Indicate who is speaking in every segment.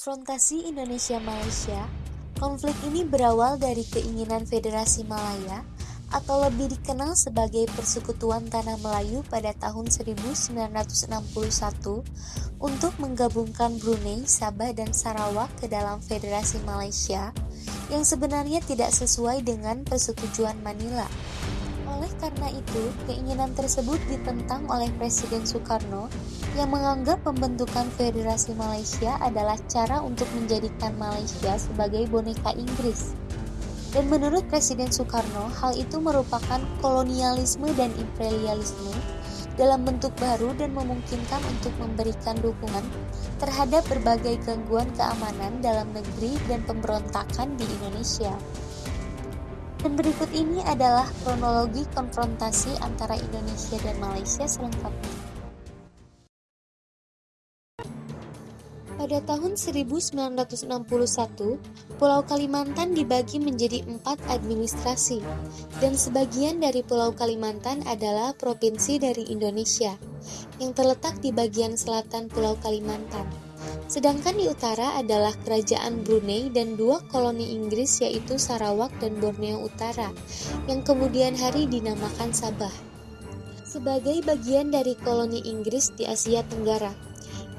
Speaker 1: konfrontasi Indonesia-Malaysia, konflik ini berawal dari keinginan Federasi Malaya atau lebih dikenal sebagai Persekutuan Tanah Melayu pada tahun 1961 untuk menggabungkan Brunei, Sabah, dan Sarawak ke dalam Federasi Malaysia yang sebenarnya tidak sesuai dengan persetujuan Manila. Oleh karena itu, keinginan tersebut ditentang oleh Presiden Soekarno yang menganggap pembentukan Federasi Malaysia adalah cara untuk menjadikan Malaysia sebagai boneka Inggris. Dan menurut Presiden Soekarno, hal itu merupakan kolonialisme dan imperialisme dalam bentuk baru dan memungkinkan untuk memberikan dukungan terhadap berbagai gangguan keamanan dalam negeri dan pemberontakan di Indonesia. Dan berikut ini adalah kronologi konfrontasi antara Indonesia dan Malaysia selengkapnya. Pada tahun 1961, Pulau Kalimantan dibagi menjadi empat administrasi, dan sebagian dari Pulau Kalimantan adalah provinsi dari Indonesia, yang terletak di bagian selatan Pulau Kalimantan. Sedangkan di utara adalah Kerajaan Brunei dan dua koloni Inggris yaitu Sarawak dan Borneo Utara, yang kemudian hari dinamakan Sabah. Sebagai bagian dari koloni Inggris di Asia Tenggara,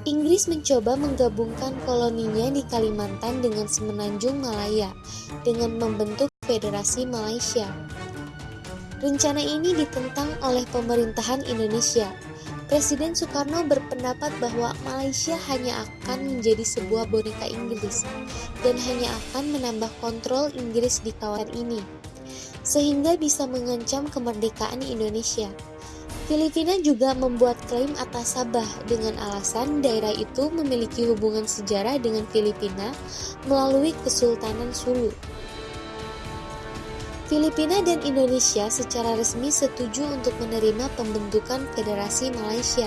Speaker 1: Inggris mencoba menggabungkan koloninya di Kalimantan dengan semenanjung Malaya dengan membentuk Federasi Malaysia. Rencana ini ditentang oleh pemerintahan Indonesia. Presiden Soekarno berpendapat bahwa Malaysia hanya akan menjadi sebuah boneka Inggris dan hanya akan menambah kontrol Inggris di kawasan ini, sehingga bisa mengancam kemerdekaan Indonesia. Filipina juga membuat klaim atas Sabah dengan alasan daerah itu memiliki hubungan sejarah dengan Filipina melalui Kesultanan Sulu. Filipina dan Indonesia secara resmi setuju untuk menerima pembentukan Federasi Malaysia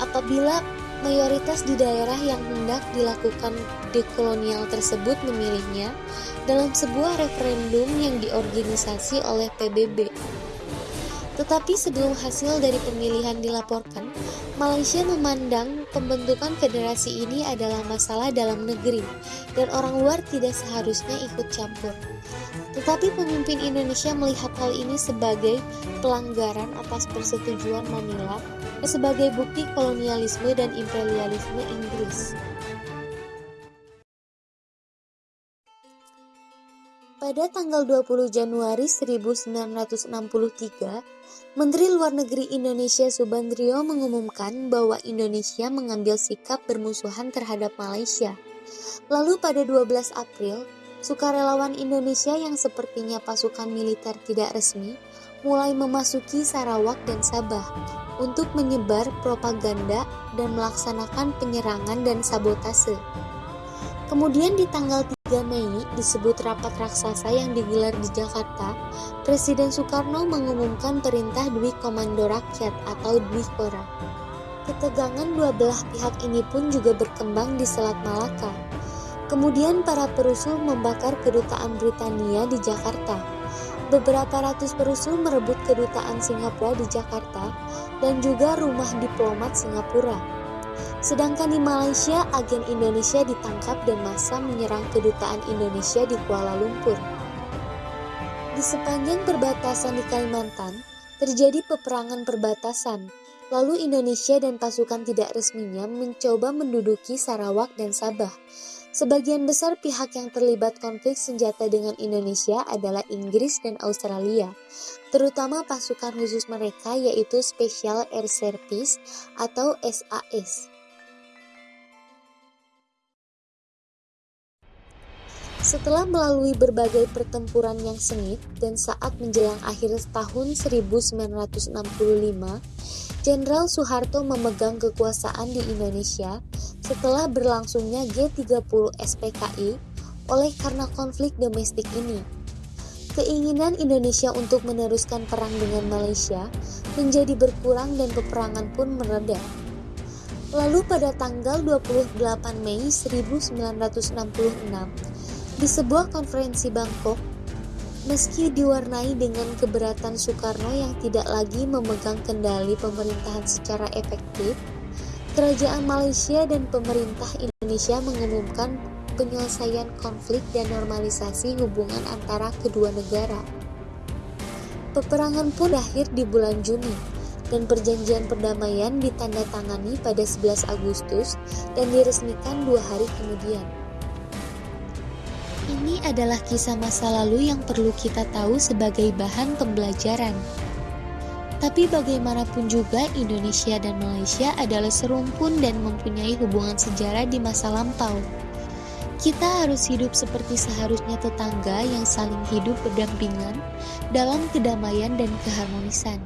Speaker 1: apabila mayoritas di daerah yang hendak dilakukan dekolonial tersebut memilihnya dalam sebuah referendum yang diorganisasi oleh PBB. Tetapi sebelum hasil dari pemilihan dilaporkan, Malaysia memandang pembentukan federasi ini adalah masalah dalam negeri dan orang luar tidak seharusnya ikut campur. Tetapi pemimpin Indonesia melihat hal ini sebagai pelanggaran atas persetujuan Manila dan sebagai bukti kolonialisme dan imperialisme Inggris. Pada tanggal 20 Januari 1963, Menteri Luar Negeri Indonesia Subandrio mengumumkan bahwa Indonesia mengambil sikap bermusuhan terhadap Malaysia. Lalu pada 12 April, sukarelawan Indonesia yang sepertinya pasukan militer tidak resmi mulai memasuki Sarawak dan Sabah untuk menyebar propaganda dan melaksanakan penyerangan dan sabotase. Kemudian di tanggal 3 Mei disebut rapat raksasa yang digelar di Jakarta, Presiden Soekarno mengumumkan perintah Dwi Komando Rakyat atau Dwi Kora. Ketegangan dua belah pihak ini pun juga berkembang di Selat Malaka. Kemudian para perusuh membakar kedutaan Britania di Jakarta. Beberapa ratus perusuh merebut kedutaan Singapura di Jakarta dan juga rumah diplomat Singapura. Sedangkan di Malaysia, agen Indonesia ditangkap dan masa menyerang kedutaan Indonesia di Kuala Lumpur. Di sepanjang perbatasan di Kalimantan, terjadi peperangan perbatasan. Lalu Indonesia dan pasukan tidak resminya mencoba menduduki Sarawak dan Sabah. Sebagian besar pihak yang terlibat konflik senjata dengan Indonesia adalah Inggris dan Australia, terutama pasukan khusus mereka yaitu Special Air Service atau SAS. Setelah melalui berbagai pertempuran yang sengit dan saat menjelang akhir tahun 1965, Jenderal Soeharto memegang kekuasaan di Indonesia setelah berlangsungnya G30 SPKI oleh karena konflik domestik ini. Keinginan Indonesia untuk meneruskan perang dengan Malaysia menjadi berkurang dan peperangan pun mereda. Lalu pada tanggal 28 Mei 1966, di sebuah konferensi Bangkok, meski diwarnai dengan keberatan Soekarno yang tidak lagi memegang kendali pemerintahan secara efektif, kerajaan Malaysia dan pemerintah Indonesia mengumumkan penyelesaian konflik dan normalisasi hubungan antara kedua negara. Peperangan pun berakhir di bulan Juni, dan perjanjian perdamaian ditandatangani pada 11 Agustus dan diresmikan dua hari kemudian. Ini adalah kisah masa lalu yang perlu kita tahu sebagai bahan pembelajaran. Tapi bagaimanapun juga Indonesia dan Malaysia adalah serumpun dan mempunyai hubungan sejarah di masa lampau. Kita harus hidup seperti seharusnya tetangga yang saling hidup berdampingan dalam kedamaian dan keharmonisan.